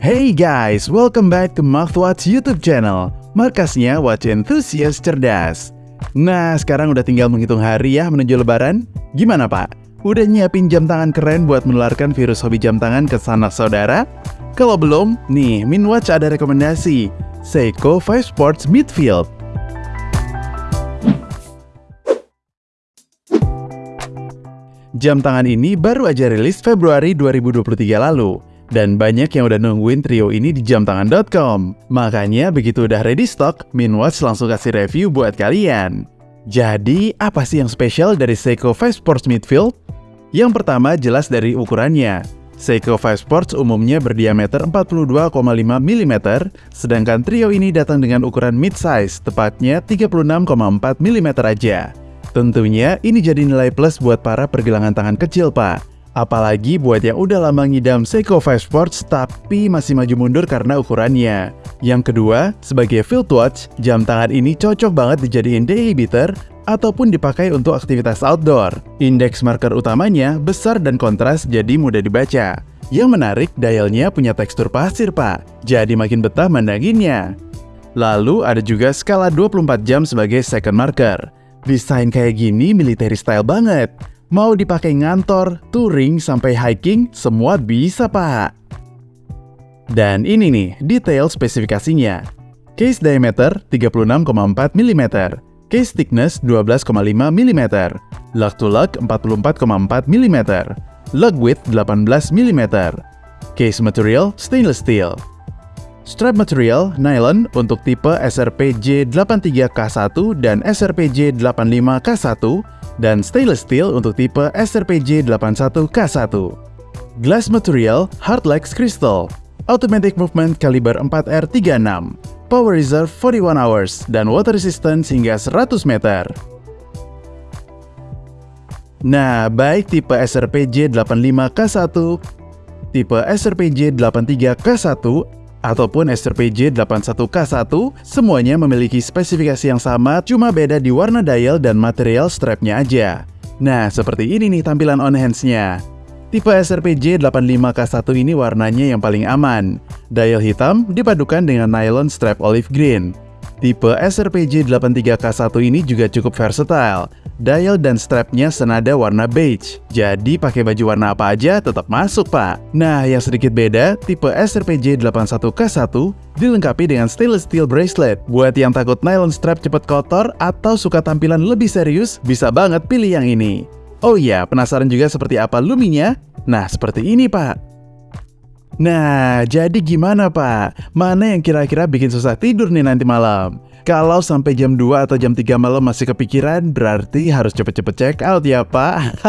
Hey guys, welcome back to Watch YouTube channel, markasnya Watch Enthusiast Cerdas. Nah, sekarang udah tinggal menghitung hari ya menuju lebaran. Gimana pak? Udah nyiapin jam tangan keren buat menularkan virus hobi jam tangan ke sanak saudara? Kalau belum, nih, Minwatch ada rekomendasi. Seiko 5 Sports Midfield. Jam tangan ini baru aja rilis Februari 2023 lalu dan banyak yang udah nungguin trio ini di jamtangan.com. Makanya begitu udah ready stock, Minwatch langsung kasih review buat kalian. Jadi, apa sih yang spesial dari Seiko 5 Sports Midfield? Yang pertama jelas dari ukurannya. Seiko 5 Sports umumnya berdiameter 42,5 mm, sedangkan trio ini datang dengan ukuran mid-size, tepatnya 36,4 mm aja. Tentunya ini jadi nilai plus buat para pergelangan tangan kecil, Pak. Apalagi buat yang udah lama ngidam Seiko 5 Sports tapi masih maju mundur karena ukurannya. Yang kedua, sebagai field watch, jam tangan ini cocok banget dijadiin day beater ataupun dipakai untuk aktivitas outdoor. Indeks marker utamanya besar dan kontras jadi mudah dibaca. Yang menarik, dialnya punya tekstur pasir pak, jadi makin betah mandanginnya. Lalu ada juga skala 24 jam sebagai second marker. Desain kayak gini military style banget. Mau dipakai ngantor, touring, sampai hiking, semua bisa pak. Dan ini nih, detail spesifikasinya. Case diameter 36,4 mm, case thickness 12,5 mm, lug to lug 44,4 mm, lug width 18 mm, case material stainless steel. Strap material nylon untuk tipe SRPJ 83K1 dan SRPJ 85K1 dan stainless steel untuk tipe SRPJ81K1. Glass material Hardlex Crystal, automatic movement kaliber 4R36, power reserve 41 hours, dan water resistance hingga 100 meter. Nah, baik tipe SRPJ85K1, tipe SRPJ83K1, ataupun SRPJ 81K1, semuanya memiliki spesifikasi yang sama, cuma beda di warna dial dan material strapnya aja. Nah, seperti ini nih tampilan on hands-nya. Tipe SRPJ 85K1 ini warnanya yang paling aman. Dial hitam dipadukan dengan nylon strap olive green. Tipe SRPJ 83K1 ini juga cukup versatile. Dial dan strapnya senada warna beige. Jadi pakai baju warna apa aja tetap masuk pak. Nah yang sedikit beda, tipe SRPJ 81K1 dilengkapi dengan stainless steel bracelet. Buat yang takut nylon strap cepet kotor atau suka tampilan lebih serius, bisa banget pilih yang ini. Oh iya, penasaran juga seperti apa luminya? Nah seperti ini pak. Nah, jadi gimana Pak? Mana yang kira-kira bikin susah tidur nih nanti malam? Kalau sampai jam 2 atau jam 3 malam masih kepikiran, berarti harus cepet-cepet check out ya Pak.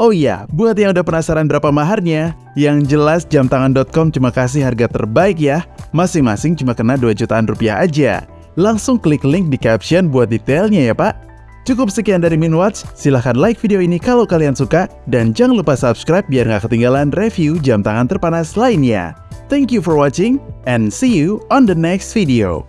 Oh iya, buat yang udah penasaran berapa maharnya, yang jelas jamtangan.com cuma kasih harga terbaik ya. Masing-masing cuma kena 2 jutaan rupiah aja. Langsung klik link di caption buat detailnya ya Pak. Cukup sekian dari Minwatch, silahkan like video ini kalau kalian suka, dan jangan lupa subscribe biar nggak ketinggalan review jam tangan terpanas lainnya. Thank you for watching, and see you on the next video.